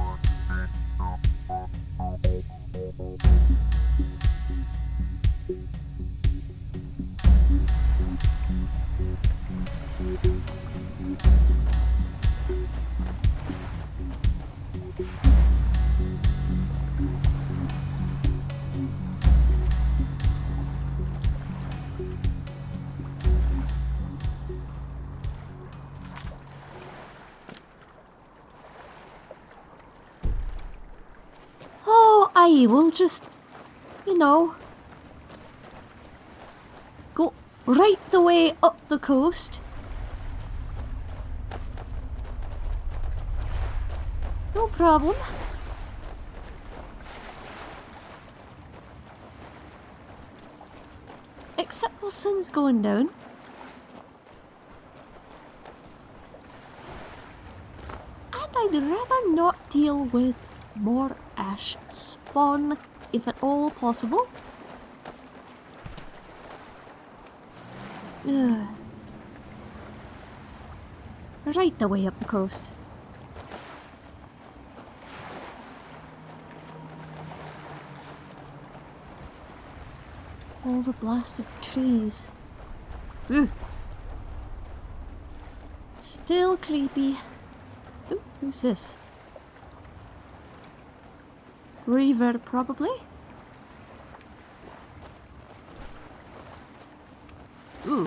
Oh, I will just, you know, go right the way up the coast. No problem. Except the sun's going down. And I'd rather not deal with more ash spawn, if at all possible. Ugh. Right the way up the coast. All the blasted trees. Still creepy. Ooh, who's this? Reaver, probably? Ooh.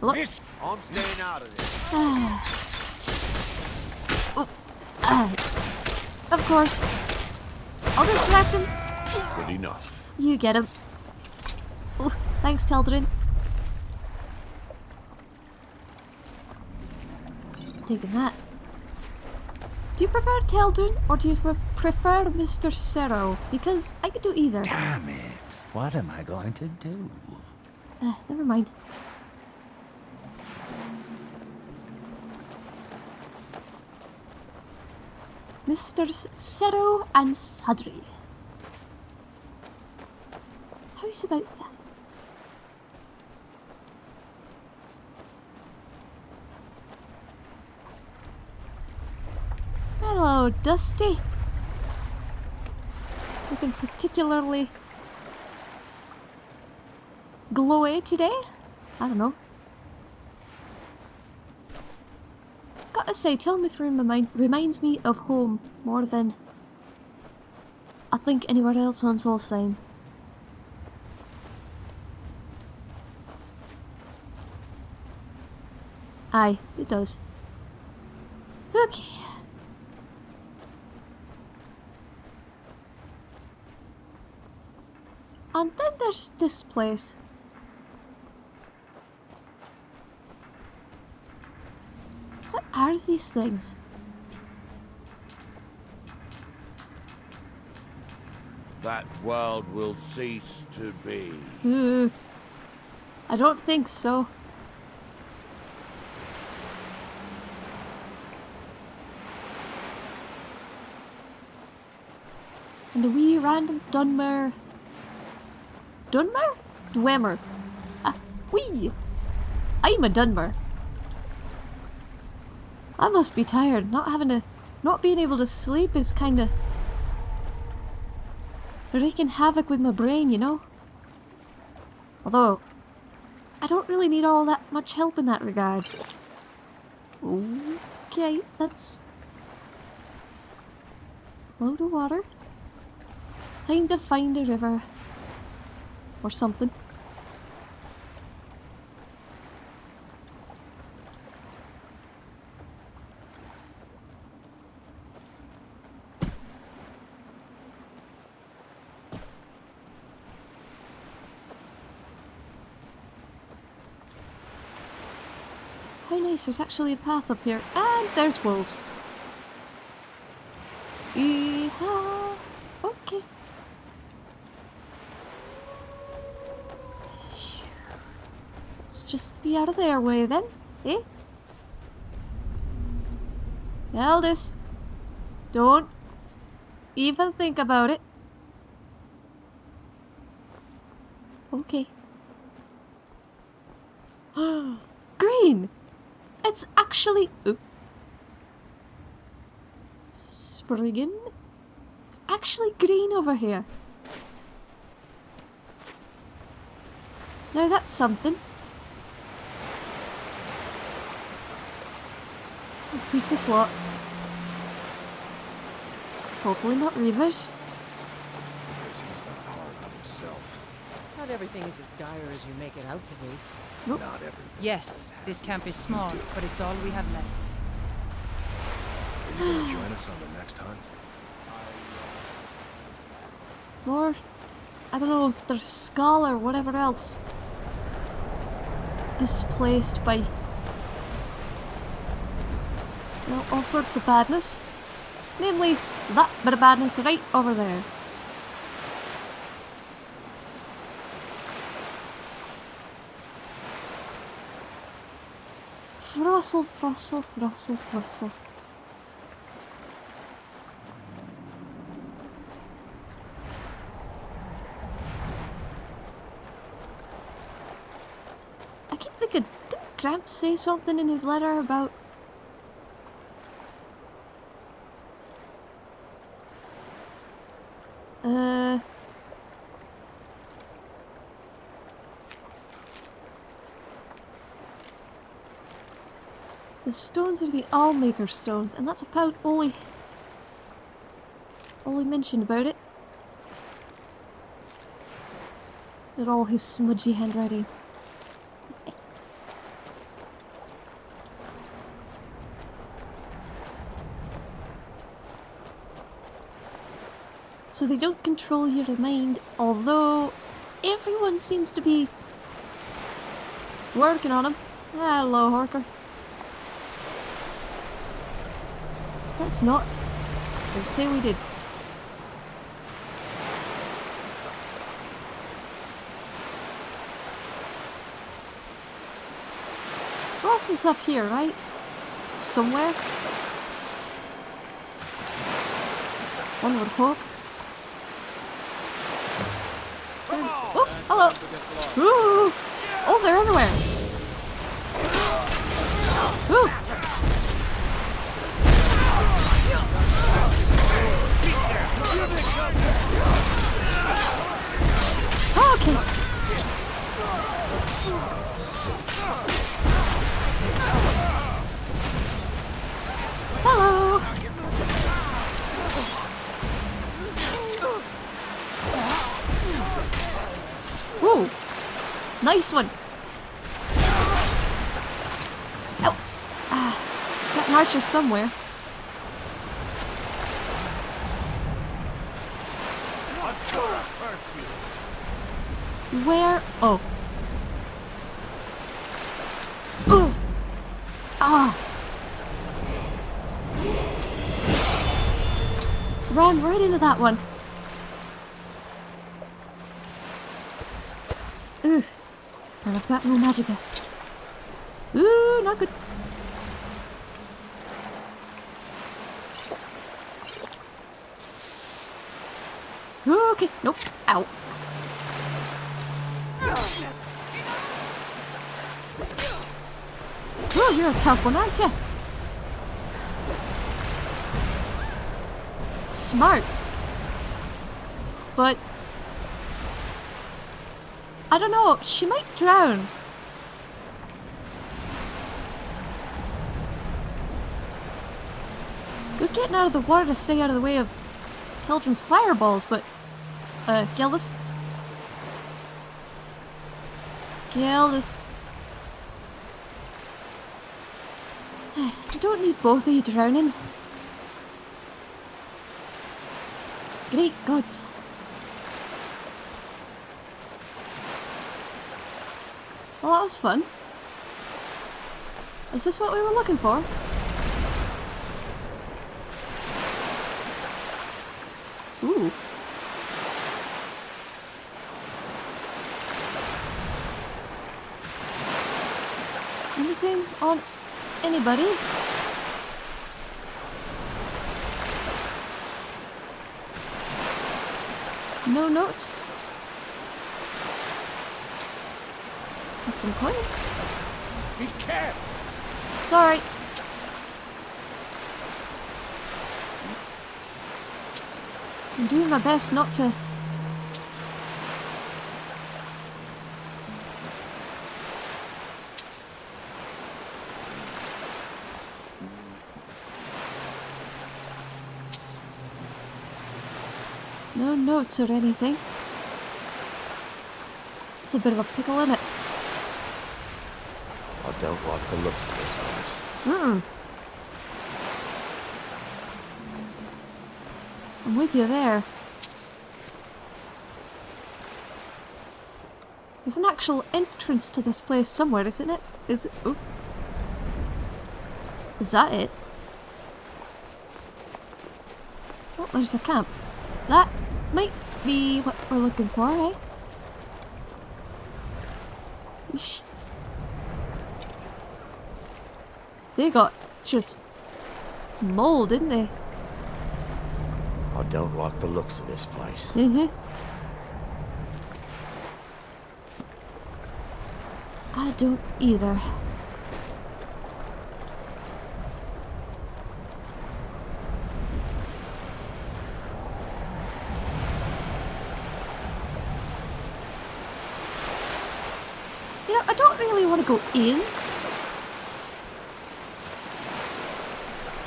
Look. Miss, I'm staying out of this. Ah, of course. I'll distract him. Good enough. You get him. Oh, thanks, Teldryn. Taking that. Do you prefer Teldryn or do you prefer Mr. Sero? Because I could do either. Damn it. What am I going to do? Uh, never mind. Mr. Sero and Sadri. How's about that? Hello, Dusty. Looking particularly glowy today? I don't know. Gotta say, Tilmouth remi reminds me of home more than I think anywhere else on Solstheim. Aye, it does. Okay. And then there's this place. What are these things? That world will cease to be. Hmm. I don't think so. And a wee random Dunmer. Dunmer? Dwemer. Ah, wee! I'm a Dunmer. I must be tired. Not having a... Not being able to sleep is kinda... Wreaking havoc with my brain, you know? Although, I don't really need all that much help in that regard. Okay, that's... Load of water. Time to find a river. Or something. How nice, there's actually a path up here. And there's wolves. Yeehaw! Be out of their way then, eh? Eldest, don't even think about it. Okay. green! It's actually... Oop. Spriggan? It's actually green over here. Now that's something. Who's this lot? Hopefully not Reavers. He's not hard on himself. Not everything is as dire as you make it out to be. Nope. Not everything. Yes, this camp is small, but it's all we have left. Are you gonna join us on the next hunt? More, I don't know if they're Skaal or whatever else. Displaced by well, all sorts of badness. Namely, that bit of badness right over there. Frossel, frossel, frossel, frossel. I keep thinking, didn't Gramps say something in his letter about... The stones are the Allmaker stones, and that's about all he... all he mentioned about it. At all his smudgy handwriting. So they don't control your mind, although everyone seems to be working on them. Hello, Horker. Let's not. Let's say we did. Ross is up here, right? Somewhere? One would hope. Oh, hello! Ooh! Oh, they're everywhere! Ooh! Okay. Nice one. Oh. Ah. Got an archer somewhere. Ooh. And I've got no magicka. Ooh, not good. Okay, nope. Ow. Oh, you're a tough one, aren't you? Smart. But... Don't know, she might drown. Good getting out of the water to stay out of the way of Teldryn's fireballs, but... Uh, Gildus? Gildus. I don't need both of you drowning. Great gods. Well, that was fun. Is this what we were looking for? Ooh. Anything on anybody? No notes? Got some coin? Be careful! Sorry. I'm doing my best not to. No notes or anything. It's a bit of a pickle, isn't it? Don't like the looks of this place. Mm. I'm with you there. There's an actual entrance to this place somewhere, isn't it? Is it? Oh. Is that it? Oh, there's a camp. That might be what we're looking for, eh? They got just mold, didn't they? I don't like the looks of this place. Mm-hmm. I don't either. You know, I don't really want to go in.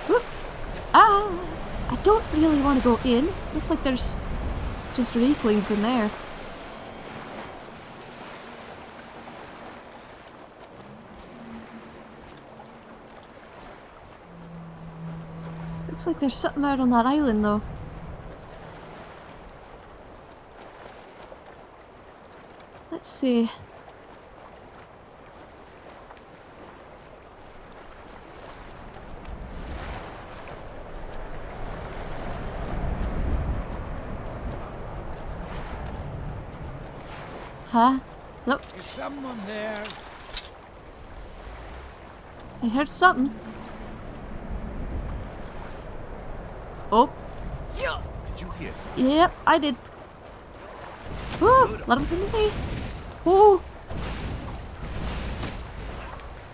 Whoop. Ah, I don't really want to go in. Looks like there's just weaklings in there. Looks like there's something out on that island though. Let's see. Huh? Look. Is someone there? I heard something. Oh, Did you hear something? yep, I did. Woo, let him come away. Woo.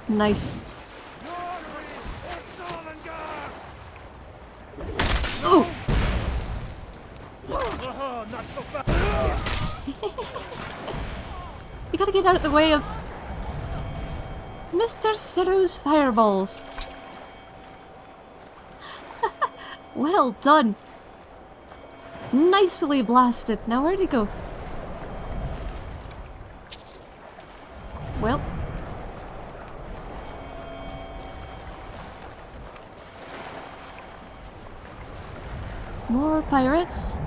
Nice. Ooh. Oh, not so fast! We gotta get out of the way of Mr. Sero's fireballs. well done. Nicely blasted. Now where'd he go? Well. More pirates.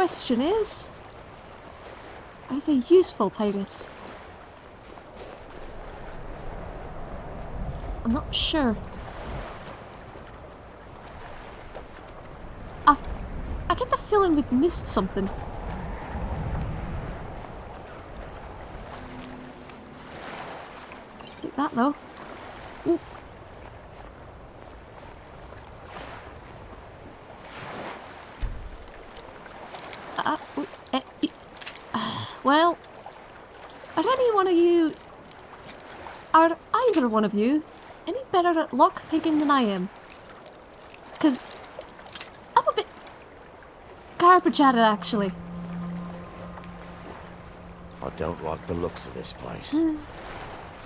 The question is, are they useful pirates? I'm not sure. I, I get the feeling we've missed something. Take that though. Ooh. Uh, ooh, eh, e- well, are any one of you, are either one of you, any better at lock picking than I am? Because I'm a bit garbage at it, actually. I don't like the looks of this place. Hmm.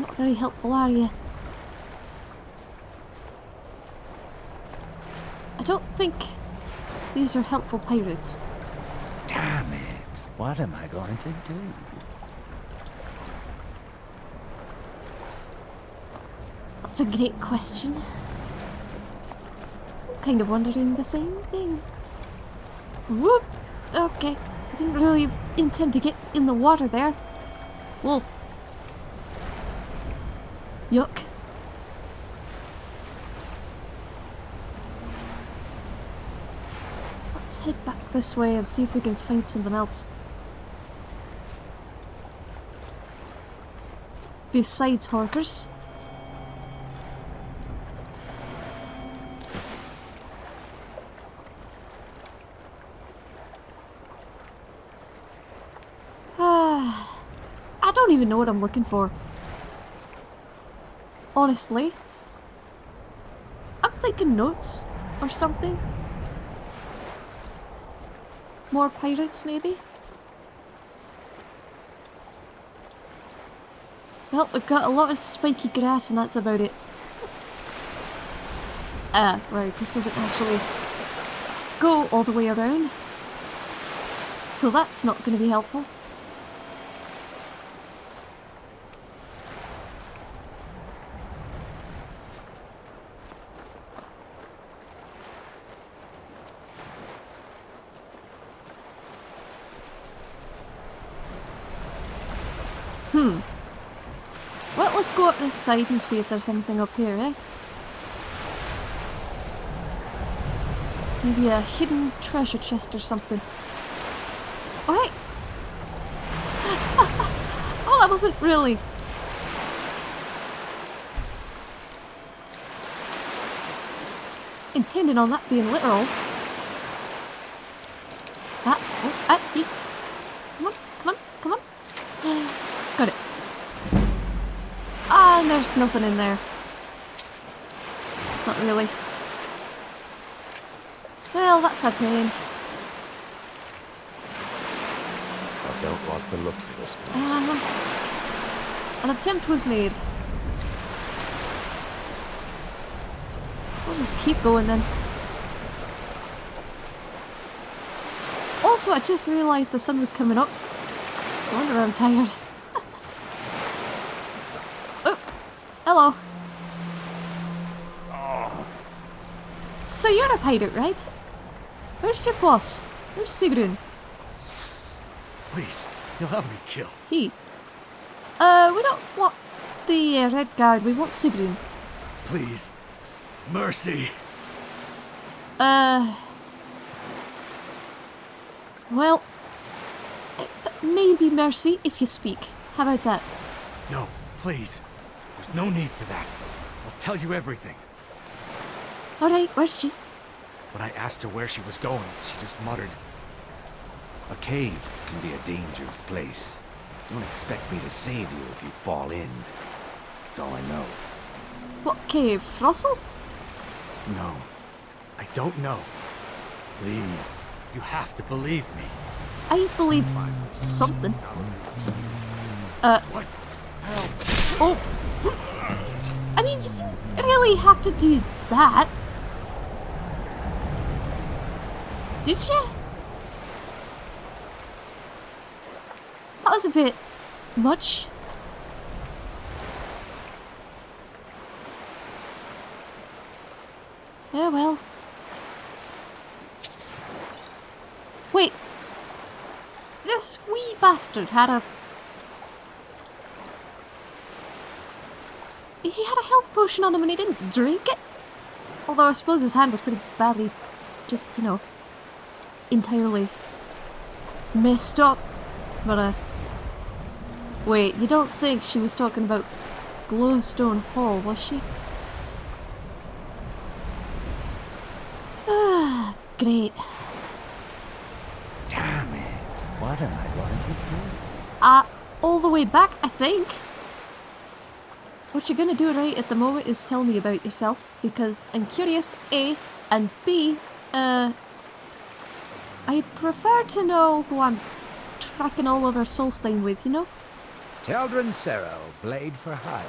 Not very helpful, are you? I don't think these are helpful pirates. Damn it. What am I going to do? That's a great question. I'm kind of wondering the same thing. Whoop! Okay. Didn't really intend to get in the water there. Whoa. Yuck. Let's head back this way and see if we can find something else. Besides Horkers. don't even know what I'm looking for. Honestly. I'm thinking notes or something. More pirates, maybe? Well, we've got a lot of spiky grass and that's about it. Ah, right, this doesn't actually go all the way around. So that's not going to be helpful. Hmm. Well, let's go up this side and see if there's anything up here, eh? Maybe a hidden treasure chest or something. Alright. oh, that wasn't really. Intending on that being literal. Ah, oh, ee. Come on, come on, come on. Got it. Ah, and there's nothing in there. Not really. Well, that's a pain. I don't like the looks of this place. Uh, an attempt was made. We'll just keep going then. Also, I just realised the sun was coming up. No wonder I'm tired. oh, hello. So you're a pirate, right? Where's your boss? Where's Sigrun? Please, you'll have me killed. He. Uh, we don't want the uh, Red Guard, we want Sigrun. Please. Mercy. Uh. Well. uh, Maybe mercy if you speak. How about that? No, please. There's no need for that. I'll tell you everything. Alright, where's she? When I asked her where she was going, she just muttered, A cave can be a dangerous place. Don't expect me to save you if you fall in. That's all I know. What cave? Russell? No, I don't know. Please, you have to believe me. I believe something. Uh, What? oh. I mean, you didn't really have to do that. Did you? That was a bit much. Yeah, well. Wait. This wee bastard had a... He had a health potion on him and he didn't drink it? Although I suppose his hand was pretty badly, just, you know, entirely messed up. But, uh... Wait, you don't think she was talking about Glowstone Hall, was she? Ah, great. Damn it. What am I going to do? Uh, all the way back, I think. What you're gonna do right at the moment is tell me about yourself, because I'm curious, A, and B, uh, I prefer to know who I'm tracking all over Solstheim with, you know? Teldryn Sero, blade for hire.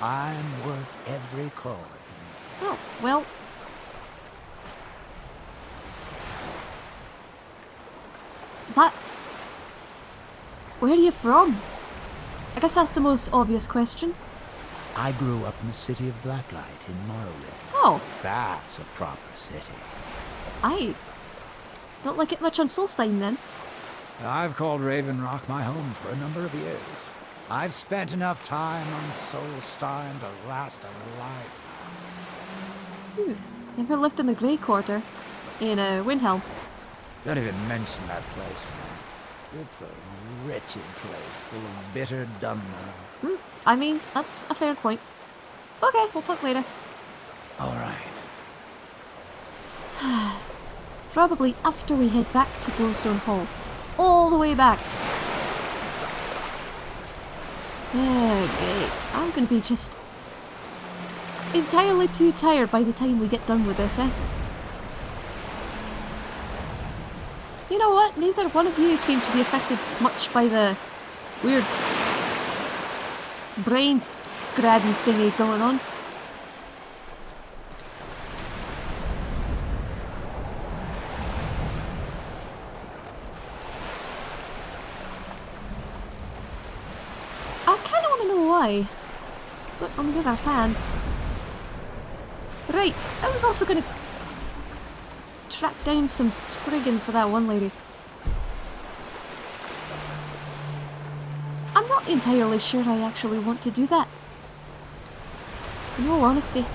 I'm worth every coin. Oh, well. That... Where are you from? I guess that's the most obvious question. I grew up in the city of Blacklight in Morrowind. Oh, That's a proper city. I don't like it much on Solstheim then. I've called Raven Rock my home for a number of years. I've spent enough time on Solstheim to last a lifetime. Ooh, never lived in the Grey Quarter. In uh, Windhelm. Don't even mention that place to me. It's a wretched place full of bitter Dunmer. Hmm, I mean, that's a fair point. Okay, we'll talk later. All right. Probably after we head back to Glowstone Hall. All the way back. Okay, I'm gonna be just entirely too tired by the time we get done with this, eh? You know what? Neither one of you seem to be affected much by the weird brain grabby thingy going on. I kind of want to know why. But on the other hand... Right, I was also going to track down some Spriggans for that one lady. I'm not entirely sure I actually want to do that. In all honesty.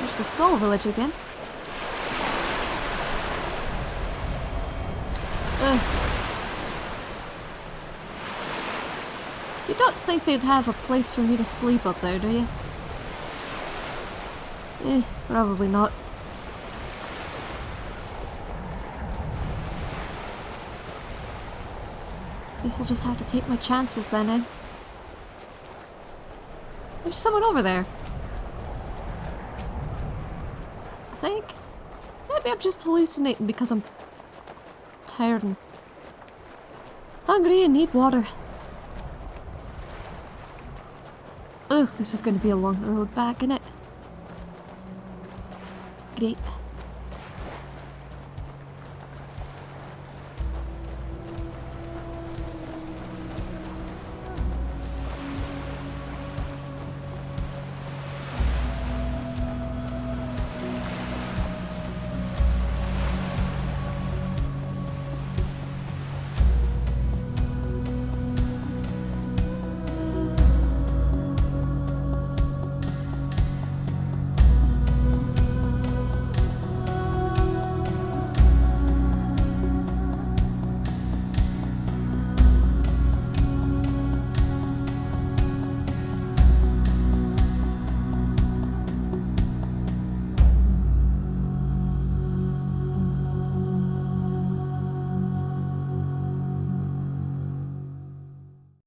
There's the Skaal Village again. You don't think they'd have a place for me to sleep up there, do you? Eh, probably not. Guess I'll just have to take my chances then, eh? There's someone over there. I think. Maybe I'm just hallucinating because I'm tired and hungry and need water. Ugh, this is going to be a long road back, innit? Great.